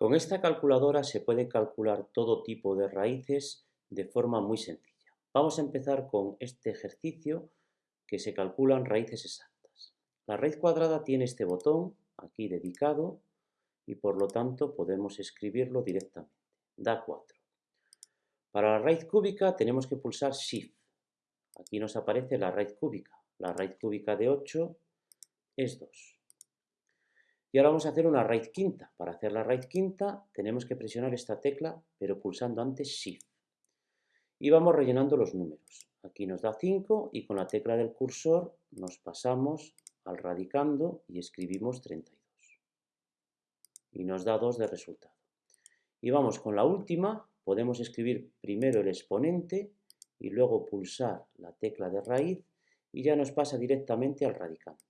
Con esta calculadora se puede calcular todo tipo de raíces de forma muy sencilla. Vamos a empezar con este ejercicio que se calculan raíces exactas. La raíz cuadrada tiene este botón aquí dedicado y por lo tanto podemos escribirlo directamente. Da 4. Para la raíz cúbica tenemos que pulsar Shift. Aquí nos aparece la raíz cúbica. La raíz cúbica de 8 es 2. Y ahora vamos a hacer una raíz quinta. Para hacer la raíz quinta tenemos que presionar esta tecla, pero pulsando antes Shift. Y vamos rellenando los números. Aquí nos da 5 y con la tecla del cursor nos pasamos al radicando y escribimos 32. Y nos da 2 de resultado. Y vamos con la última, podemos escribir primero el exponente y luego pulsar la tecla de raíz y ya nos pasa directamente al radicando.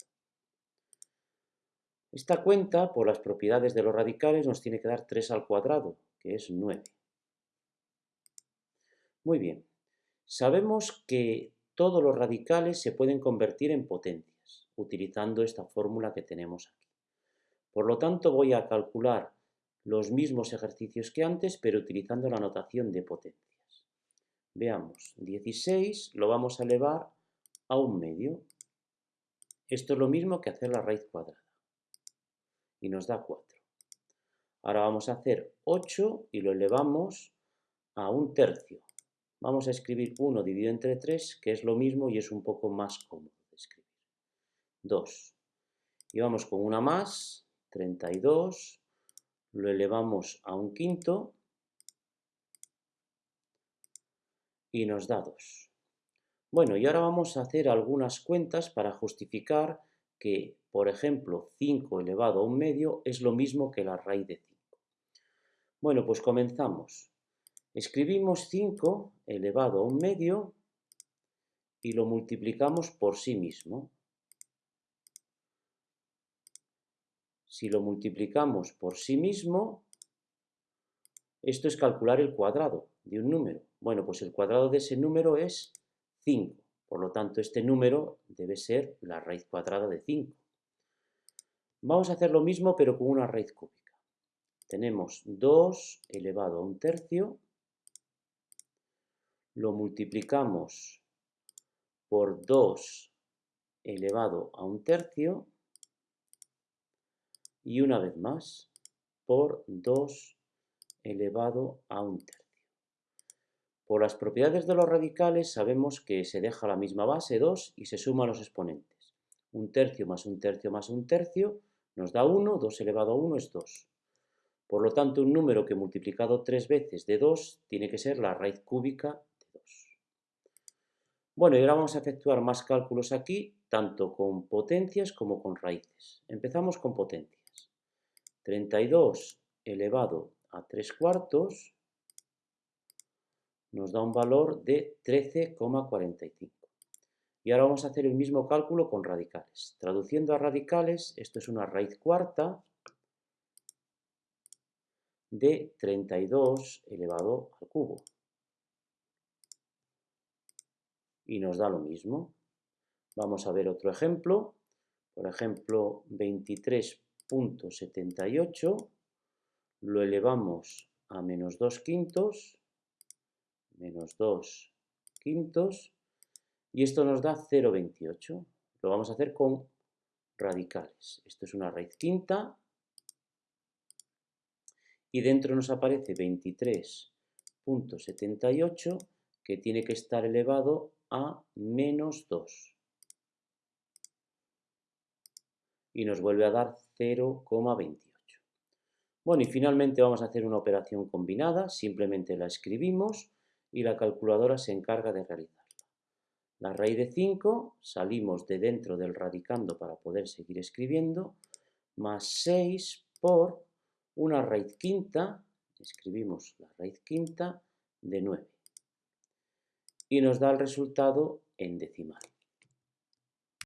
Esta cuenta, por las propiedades de los radicales, nos tiene que dar 3 al cuadrado, que es 9. Muy bien. Sabemos que todos los radicales se pueden convertir en potencias, utilizando esta fórmula que tenemos aquí. Por lo tanto, voy a calcular los mismos ejercicios que antes, pero utilizando la notación de potencias. Veamos, 16 lo vamos a elevar a un medio. Esto es lo mismo que hacer la raíz cuadrada y nos da 4. Ahora vamos a hacer 8 y lo elevamos a un tercio. Vamos a escribir 1 dividido entre 3, que es lo mismo y es un poco más cómodo de escribir. 2. Y vamos con una más, 32, lo elevamos a un quinto y nos da 2. Bueno, y ahora vamos a hacer algunas cuentas para justificar que, por ejemplo, 5 elevado a un medio es lo mismo que la raíz de 5. Bueno, pues comenzamos. Escribimos 5 elevado a un medio y lo multiplicamos por sí mismo. Si lo multiplicamos por sí mismo, esto es calcular el cuadrado de un número. Bueno, pues el cuadrado de ese número es 5. Por lo tanto, este número debe ser la raíz cuadrada de 5. Vamos a hacer lo mismo, pero con una raíz cúbica. Tenemos 2 elevado a un tercio, lo multiplicamos por 2 elevado a un tercio, y una vez más por 2 elevado a un tercio. Por las propiedades de los radicales sabemos que se deja la misma base, 2, y se suman los exponentes. Un tercio más un tercio más un tercio nos da 1, 2 elevado a 1 es 2. Por lo tanto, un número que multiplicado tres veces de 2 tiene que ser la raíz cúbica de 2. Bueno, y ahora vamos a efectuar más cálculos aquí, tanto con potencias como con raíces. Empezamos con potencias. 32 elevado a 3 cuartos nos da un valor de 13,45. Y ahora vamos a hacer el mismo cálculo con radicales. Traduciendo a radicales, esto es una raíz cuarta de 32 elevado al cubo. Y nos da lo mismo. Vamos a ver otro ejemplo. Por ejemplo, 23.78 lo elevamos a menos 2 quintos menos 2 quintos, y esto nos da 0,28. Lo vamos a hacer con radicales. Esto es una raíz quinta, y dentro nos aparece 23.78, que tiene que estar elevado a menos 2. Y nos vuelve a dar 0,28. Bueno, y finalmente vamos a hacer una operación combinada, simplemente la escribimos, y la calculadora se encarga de realizarla. La raíz de 5, salimos de dentro del radicando para poder seguir escribiendo, más 6 por una raíz quinta, escribimos la raíz quinta de 9. Y nos da el resultado en decimal.